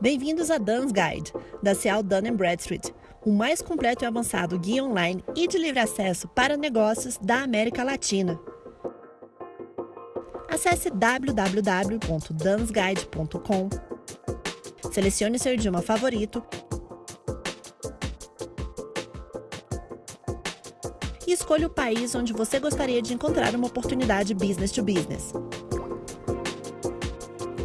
Bem-vindos a Dan's Guide, da Cial Dun Bradstreet, o mais completo e avançado guia online e de livre acesso para negócios da América Latina. Acesse www.dansguide.com, selecione seu idioma favorito e escolha o país onde você gostaria de encontrar uma oportunidade business to business.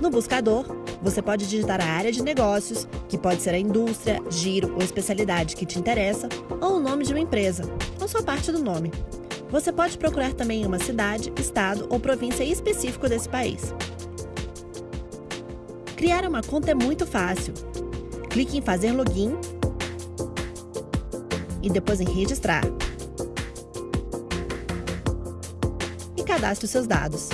No buscador, você pode digitar a área de negócios, que pode ser a indústria, giro ou especialidade que te interessa, ou o nome de uma empresa, ou só parte do nome. Você pode procurar também uma cidade, estado ou província específico desse país. Criar uma conta é muito fácil. Clique em fazer login e depois em registrar. E cadastre os seus dados.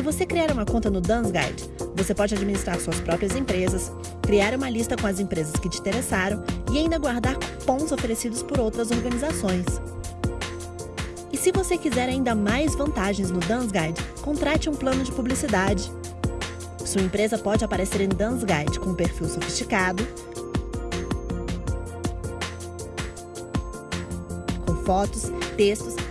Se você criar uma conta no Dance Guide, você pode administrar suas próprias empresas, criar uma lista com as empresas que te interessaram e ainda guardar cupons oferecidos por outras organizações. E se você quiser ainda mais vantagens no Dance Guide, contrate um plano de publicidade. Sua empresa pode aparecer em Dance Guide com um perfil sofisticado, com fotos, textos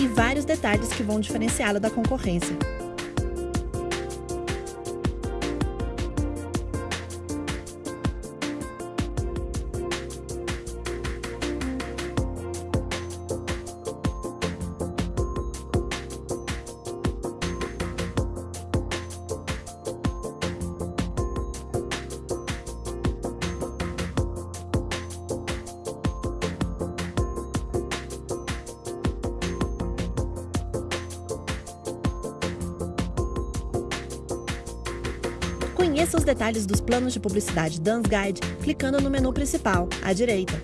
e vários detalhes que vão diferenciá-lo da concorrência. Conheça os detalhes dos planos de publicidade Dance Guide clicando no menu principal, à direita.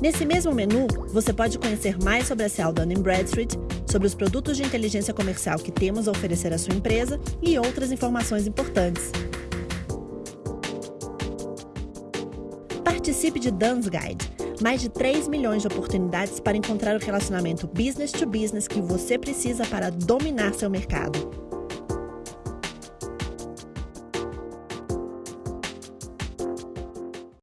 Nesse mesmo menu, você pode conhecer mais sobre a Cial Dun Bradstreet, sobre os produtos de inteligência comercial que temos a oferecer à sua empresa e outras informações importantes. Participe de Dan's Guide mais de 3 milhões de oportunidades para encontrar o relacionamento business to business que você precisa para dominar seu mercado.